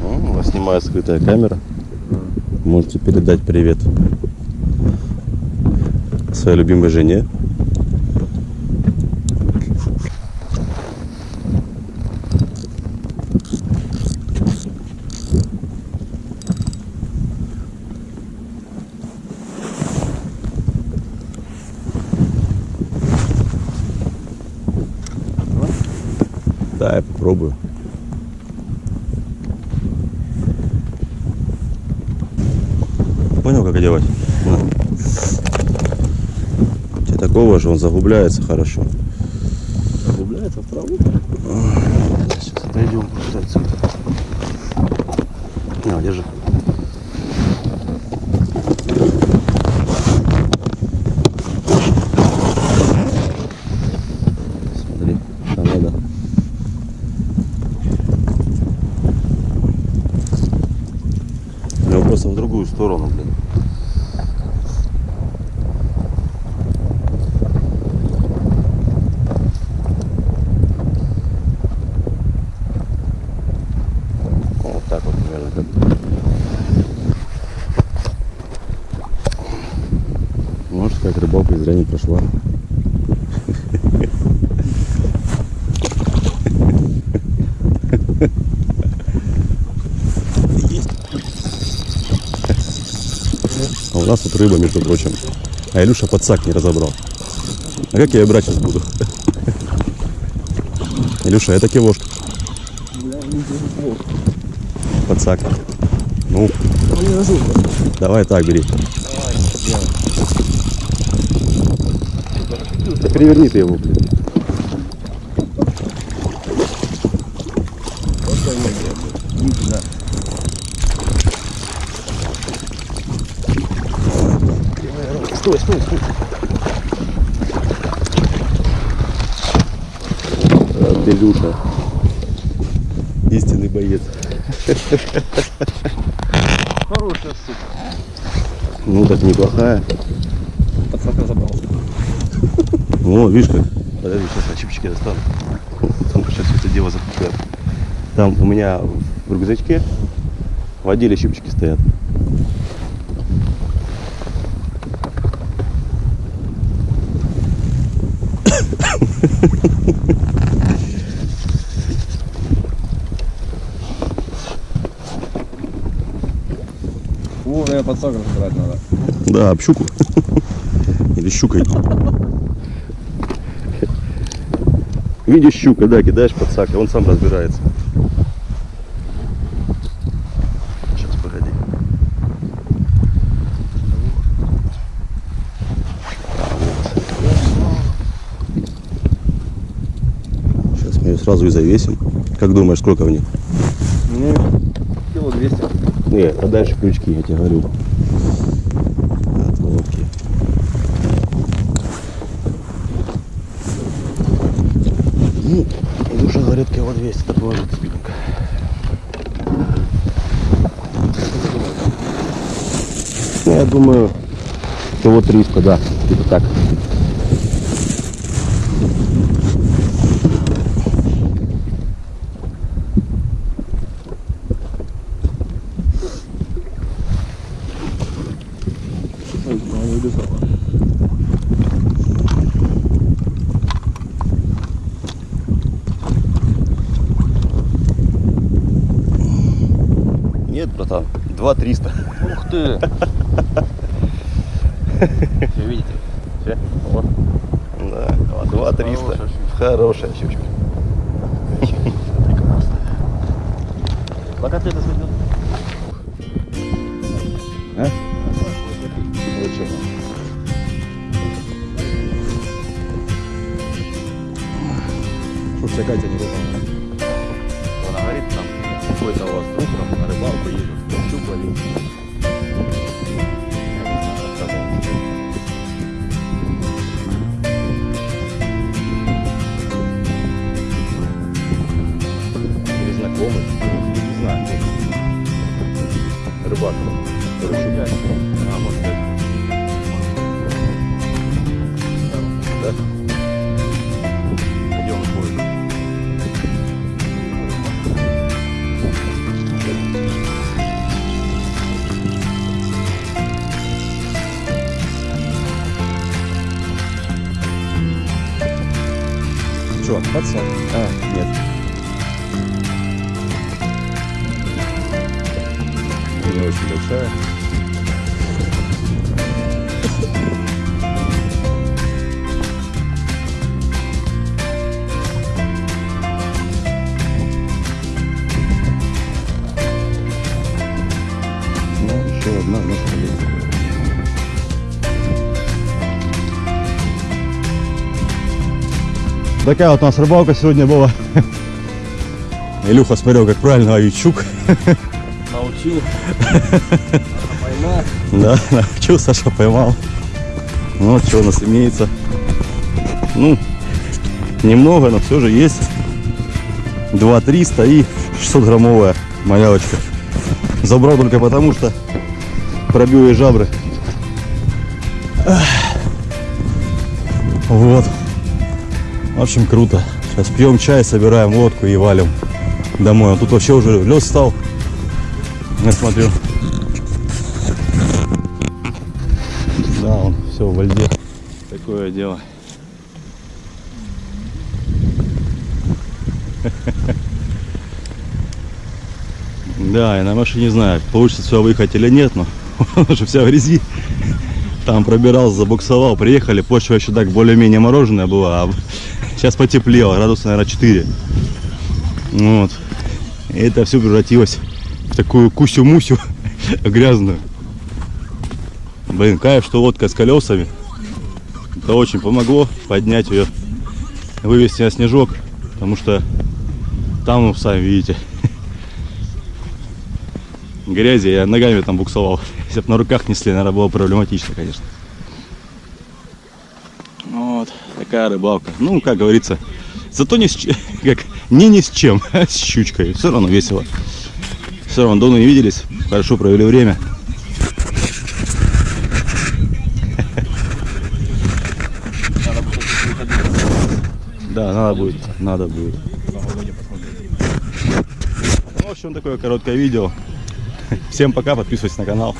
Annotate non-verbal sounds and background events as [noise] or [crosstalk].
Ну, вас снимает скрытая камера. Можете передать привет своей любимой жене. Да, я попробую. Понял, как делать? На. Тебе такого же, он загубляется хорошо. Загубляется в траву. Сейчас отойдем просто отсюда. На, держи. Смотри, там надо. У него просто в другую сторону, блин. Вот так вот примерно. Как. Может, как рыбалка зря не прошла. [laughs] А у нас тут рыба, между прочим. А Илюша подсак не разобрал. А как я ее брать сейчас буду? [laughs] Илюша, это кивошка. Подсак. Ну, давай так бери. Да переверни ты его, блин. Стой, стой, стой. А, ты, Люша. Истинный боец. Хорошая сука. Ну, так неплохая. Подсак разобрался. Ну, видишь как. Подожди, сейчас я чипчики достану. Там сейчас все это дело запускаю. Там у меня в рюкзачке в отделе щипчики стоят. О, наверное, подсак разбирать надо. Да, об щуку. Или щукой. Видишь щука, да, кидаешь под сак, и он сам разбирается. Сейчас, погоди. А, вот. Сейчас мы ее сразу и завесим. Как думаешь, сколько в ней? Ну, кило 200. Нет, а дальше крючки, я тебе говорю. От лодки. Ну, Илюша говорит, кило 200 так спиннинг. Ну, я думаю, кило 300, да, типа так. не убежала. Нет, братан, 2 300. Ух ты! Все видите? Все? Вот. Да, 2 300. Хорошая щучка. Пока ты это сойдет. А? Зачем? Чтоб вся Катя не выпала. Какой-то у вас там на рыбалку едет, знаю, рассказывал. Или знакомый, не знаю. Рыбак, который щука. А, может чувак, пацан. А, нет. Не очень большая. Такая вот у нас рыбалка сегодня была. Илюха смотрел, как правильно ловить щук. Научил. Поймал. Да, научил, Саша поймал. Ну, вот что у нас имеется. Ну, немного, но все же есть. 2 300 и 600 граммовая малявочка. Забрал только потому, что пробил ей жабры. Вот. В общем, круто. Сейчас пьем чай, собираем лодку и валим домой. А тут вообще уже лед стал. Я смотрю. Да, он все во льде. Такое дело. [laughs] Да, я на машине не знаю, получится все выехать или нет, но [laughs] он уже вся в грязи. Там пробирался, забуксовал, приехали, почва еще так более-менее мороженая была, а сейчас потеплело, градусов, наверное, 4. Вот. И это все превратилось в такую кусю-мусю [laughs] грязную. Блин, кайф, что лодка с колесами. Это очень помогло поднять ее, вывести на снежок, потому что там, ну, сами видите, [laughs] грязи, я ногами там буксовал. [laughs] Если бы на руках несли, наверное, было проблематично, конечно. Вот, такая рыбалка. Ну, как говорится, зато не с, [laughs] как, не ни с чем, а [laughs] с щучкой. Все равно весело. Все равно давно не виделись, хорошо провели время. Надо [laughs] Да, надо будет, надо будет. Ну, в общем, такое короткое видео. Всем пока, подписывайтесь на канал.